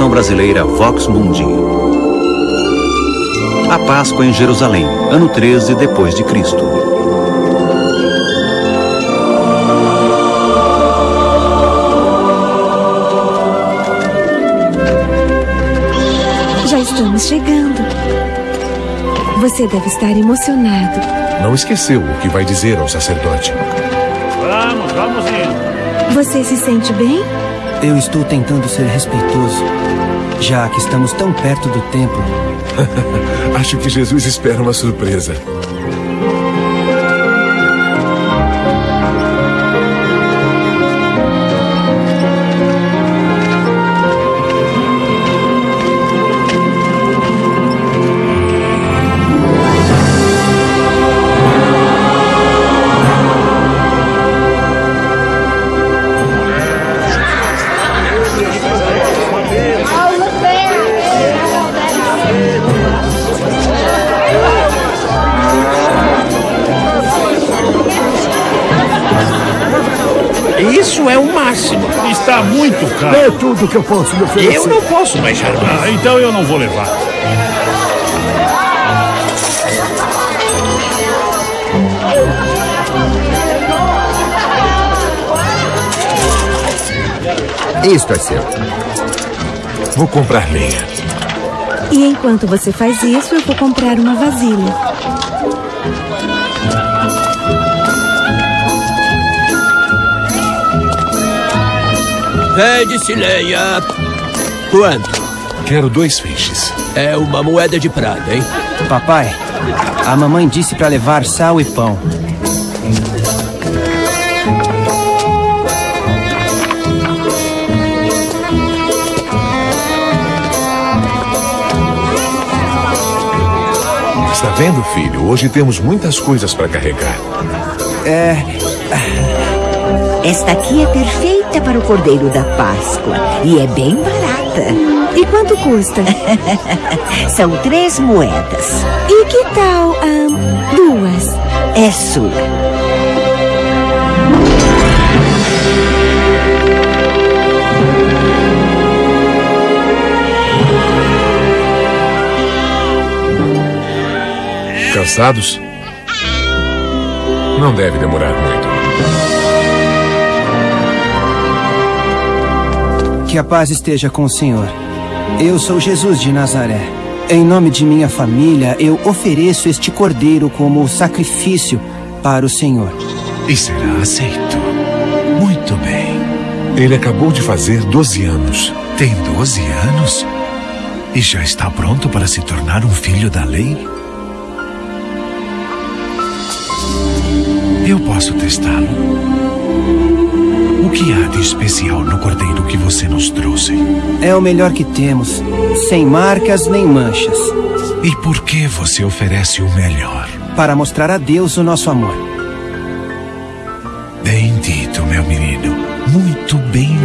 Versão brasileira Vox Mundi. A Páscoa em Jerusalém, ano 13 depois de Cristo. Já estamos chegando. Você deve estar emocionado. Não esqueceu o que vai dizer ao sacerdote. Vamos, vamos indo. Você se sente bem? Eu estou tentando ser respeitoso, já que estamos tão perto do templo. Acho que Jesus espera uma surpresa. Isso é o máximo. Está muito caro. É tudo que eu posso lhe oferecer. Eu não posso mais. Ah, então eu não vou levar. Isto é seu. Vou comprar lenha. E enquanto você faz isso, eu vou comprar uma vasilha. Vende-se lenha. Quanto? Quero dois feixes. É uma moeda de prata, hein? Papai, a mamãe disse para levar sal e pão. Está vendo, filho? Hoje temos muitas coisas para carregar. É. Esta aqui é perfeita para o Cordeiro da Páscoa e é bem barata. E quanto custa? São três moedas. E que tal ahn, duas? É sua. Cansados? Não deve demorar muito. Que a paz esteja com o Senhor. Eu sou Jesus de Nazaré. Em nome de minha família, eu ofereço este cordeiro como sacrifício para o Senhor. E será aceito. Muito bem. Ele acabou de fazer 12 anos. Tem 12 anos? E já está pronto para se tornar um filho da lei? Eu posso testá-lo. O que há de especial no cordeiro que você nos trouxe? É o melhor que temos, sem marcas nem manchas. E por que você oferece o melhor? Para mostrar a Deus o nosso amor. Bem dito, meu menino. Muito bem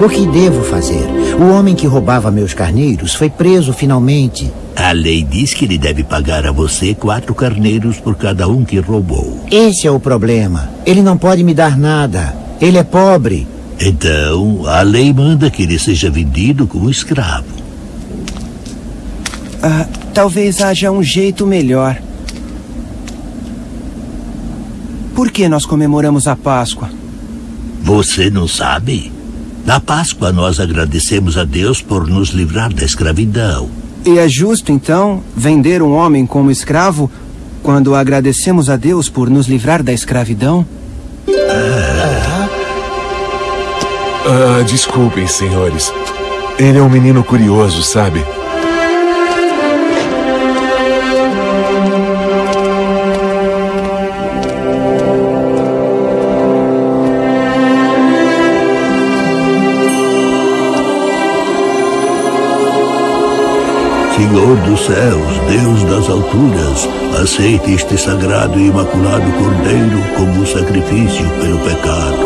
o que devo fazer? O homem que roubava meus carneiros foi preso finalmente. A lei diz que ele deve pagar a você quatro carneiros por cada um que roubou. Esse é o problema. Ele não pode me dar nada. Ele é pobre. Então, a lei manda que ele seja vendido como escravo. Ah, talvez haja um jeito melhor. Por que nós comemoramos a Páscoa? Você não sabe? Na Páscoa nós agradecemos a Deus por nos livrar da escravidão. E é justo, então, vender um homem como escravo quando agradecemos a Deus por nos livrar da escravidão? Ah, desculpem, senhores. Ele é um menino curioso, sabe? Senhor dos céus, Deus das alturas, aceite este sagrado e imaculado cordeiro como sacrifício pelo pecado.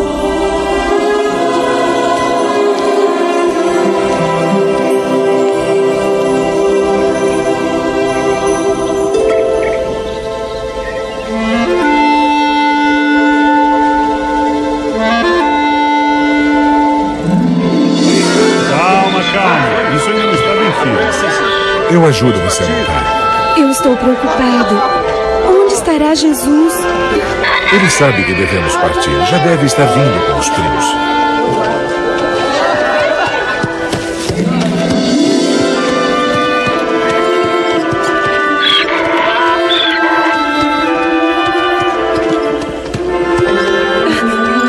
Calma, calma. Isso ainda não está firme. Eu ajudo você a montar. Eu estou preocupado. Onde estará Jesus? Ele sabe que devemos partir. Já deve estar vindo com os primos.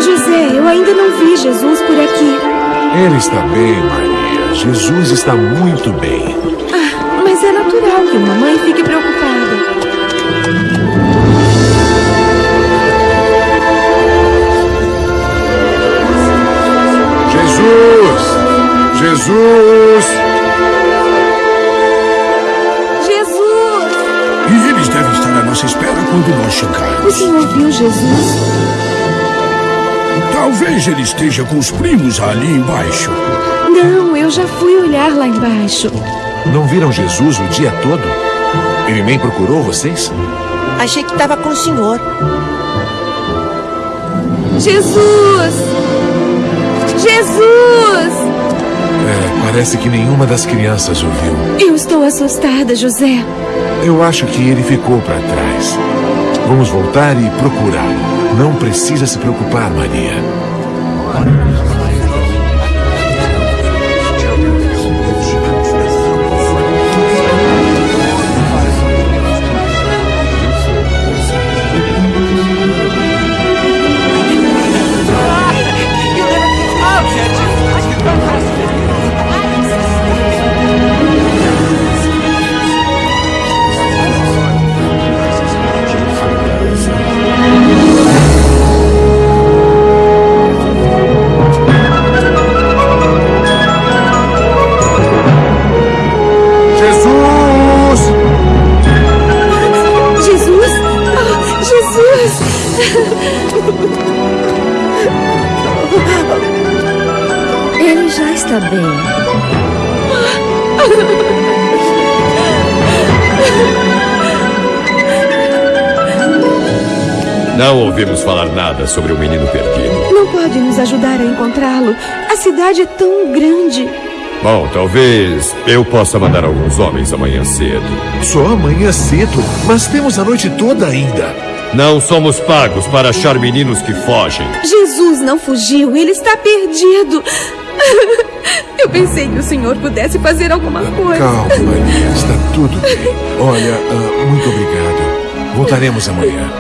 José, eu ainda não vi Jesus por aqui. Ele está bem, Maria. Jesus está muito bem. Que uma mãe fique preocupada. Jesus! Jesus! Jesus! E eles devem estar à nossa espera quando nós O chegarmos. senhor viu Jesus? Talvez ele esteja com os primos ali embaixo. Não, eu já fui olhar lá embaixo. Não viram Jesus o dia todo? Ele nem procurou vocês? Achei que estava com o senhor. Jesus! Jesus! É, parece que nenhuma das crianças o viu. Eu estou assustada, José. Eu acho que ele ficou para trás. Vamos voltar e procurá-lo. Não precisa se preocupar, Maria. Não ouvimos falar nada sobre o menino perdido. Não pode nos ajudar a encontrá-lo. A cidade é tão grande. Bom, talvez eu possa mandar alguns homens amanhã cedo. Só amanhã cedo? Mas temos a noite toda ainda. Não somos pagos para achar meninos que fogem. Jesus não fugiu, ele está perdido. Eu pensei que o senhor pudesse fazer alguma coisa. Calma, Maria. Está tudo bem. Olha, ah, muito obrigado. Voltaremos amanhã.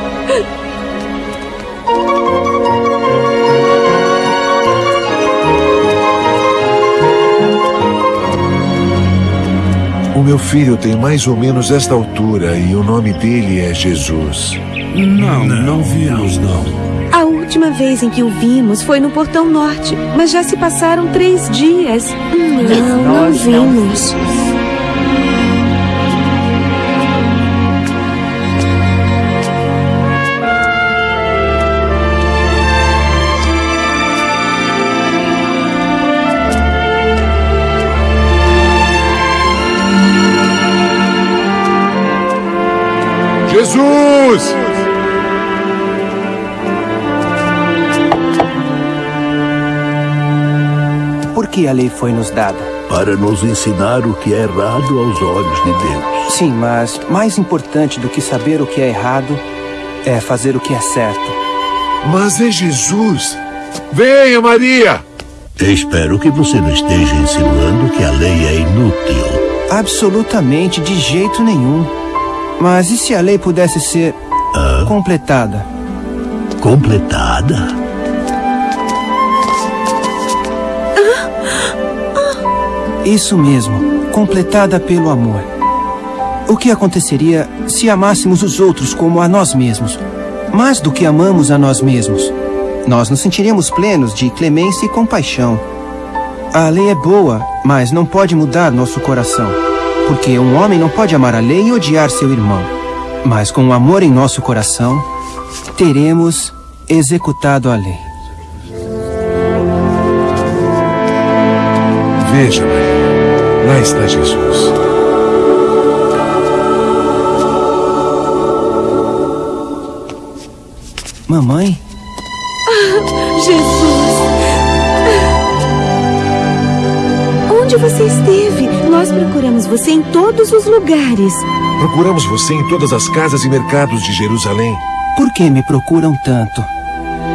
O meu filho tem mais ou menos esta altura e o nome dele é Jesus. Não, não vimos, não. A última vez em que o vimos foi no Portão Norte, mas já se passaram três dias. Não, não vimos. Jesus! Que a lei foi nos dada? Para nos ensinar o que é errado aos olhos de Deus. Sim, mas mais importante do que saber o que é errado é fazer o que é certo. Mas é Jesus! Venha, Maria! Espero que você não esteja insinuando que a lei é inútil. Absolutamente de jeito nenhum. Mas e se a lei pudesse ser completada? Completada? Isso mesmo, completada pelo amor. O que aconteceria se amássemos os outros como a nós mesmos? Mais do que amamos a nós mesmos. Nós nos sentiríamos plenos de clemência e compaixão. A lei é boa, mas não pode mudar nosso coração. Porque um homem não pode amar a lei e odiar seu irmão. Mas com o amor em nosso coração, teremos executado a lei. Veja, Maria. Lá está Jesus. Mamãe? Ah, Jesus! Onde você esteve? Nós procuramos você em todos os lugares. Procuramos você em todas as casas e mercados de Jerusalém. Por que me procuram tanto?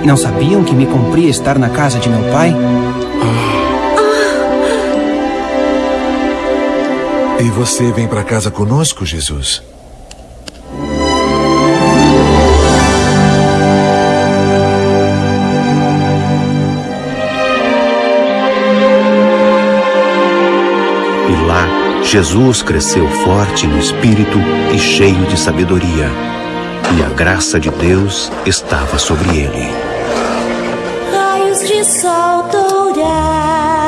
Não sabiam que me cumpria estar na casa de meu pai? E você vem para casa conosco, Jesus? E lá, Jesus cresceu forte no espírito e cheio de sabedoria, e a graça de Deus estava sobre ele. Raios de sol dourados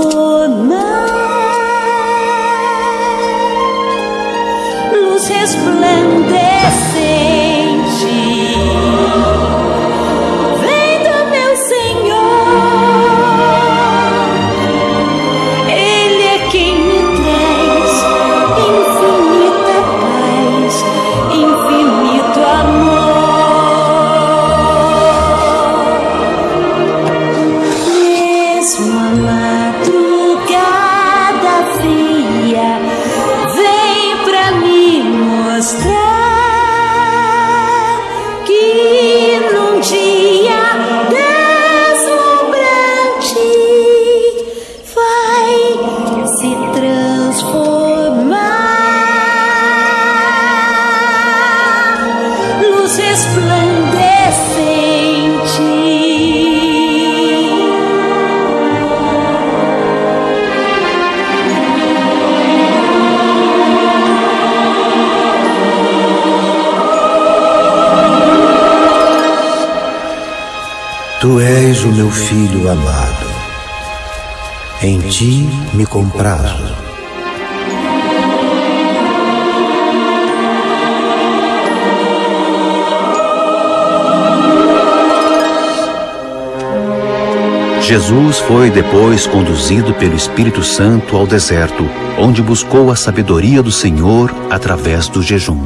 amor. Tu és o meu filho amado. Em ti me comprazo. Jesus foi depois conduzido pelo Espírito Santo ao deserto, onde buscou a sabedoria do Senhor através do jejum.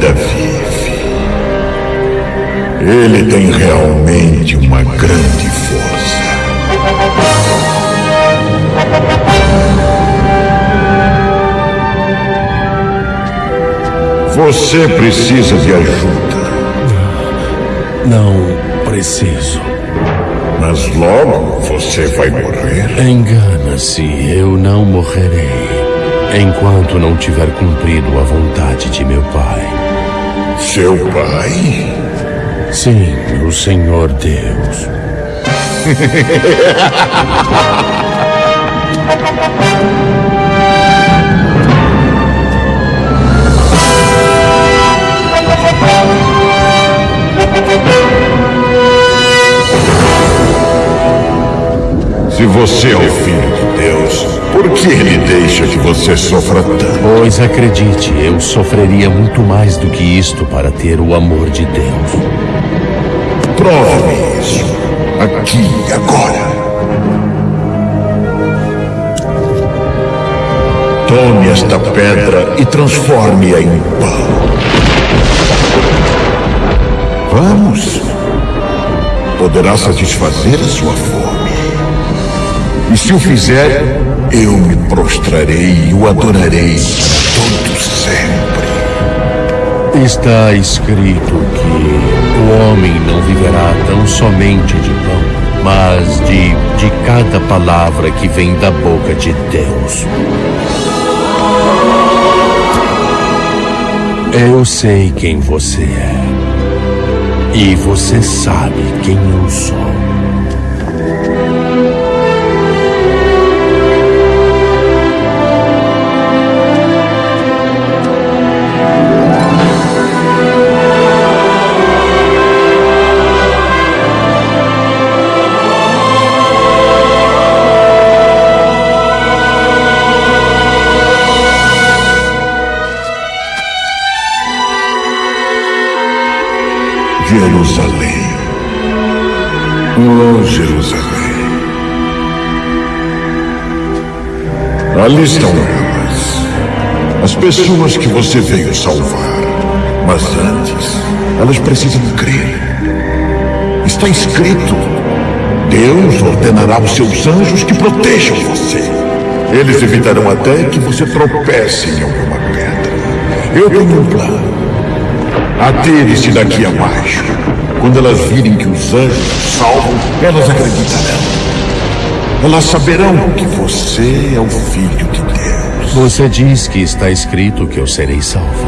Ainda vive. Ele tem realmente uma grande força. Você precisa de ajuda. Não preciso. Mas logo você vai morrer. Engana-se, eu não morrerei enquanto não tiver cumprido a vontade de meu pai. Seu pai? Sim, o Senhor Deus. Se você é o filho por que ele deixa que você sofra tanto? Pois acredite, eu sofreria muito mais do que isto para ter o amor de Deus. Prove-me isso. Aqui e agora. Tome esta pedra e transforme-a em pão. Vamos. Poderá satisfazer a sua fome. E se o fizer, eu me prostrarei e o adorarei para todo sempre. Está escrito que o homem não viverá tão somente de pão, mas de, de cada palavra que vem da boca de Deus. Eu sei quem você é. E você sabe quem eu sou. Jerusalém. Oh, Jerusalém. Ali estão elas. As pessoas que você veio salvar. Mas antes, elas precisam crer. Está escrito: Deus ordenará os seus anjos que protejam você. Eles evitarão até que você tropece em alguma pedra. Eu tenho um plano. Atire-se daqui abaixo. Quando elas virem que os anjos salvam, elas acreditarão. Elas saberão que você é o Filho de Deus. Você diz que está escrito que eu serei salvo.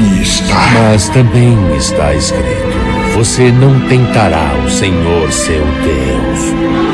E está. Mas também está escrito: você não tentará o Senhor seu Deus.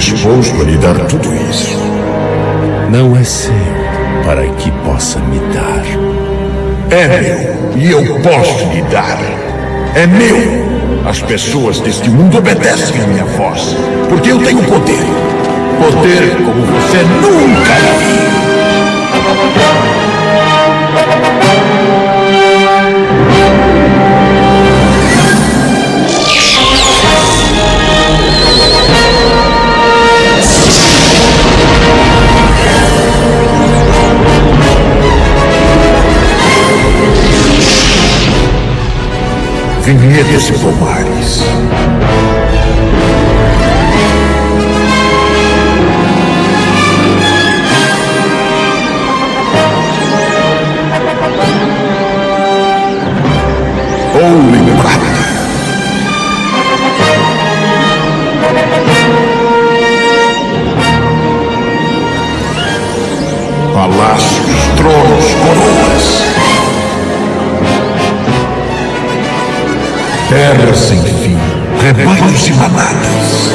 Disposto a lhe dar tudo isso. Não é seu para que possa me dar. É meu e eu posso lhe dar. É meu. As pessoas deste mundo obedecem à minha voz, porque eu tenho poder. Poder como você nunca viu. Vinhedos e pomares. Terra sem fim, rebanhos e manadas.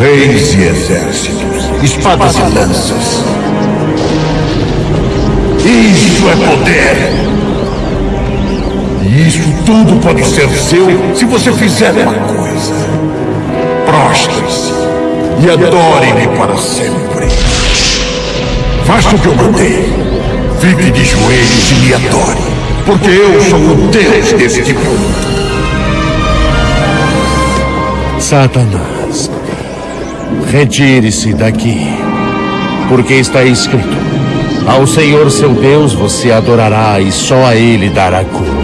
Reis e exércitos, espadas e lanças. Isso é poder! E isso tudo pode ser seu se você fizer uma coisa. Prostre-se e adore-me para sempre. Faça o que eu mandei. Fique de joelhos e me adore, porque eu sou o Deus deste mundo. Satanás, retire-se daqui, porque está escrito: Ao Senhor seu Deus você adorará e só a Ele dará culto.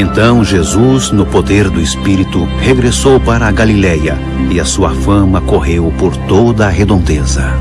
Então Jesus, no poder do Espírito, regressou para a Galiléia e a sua fama correu por toda a redondeza.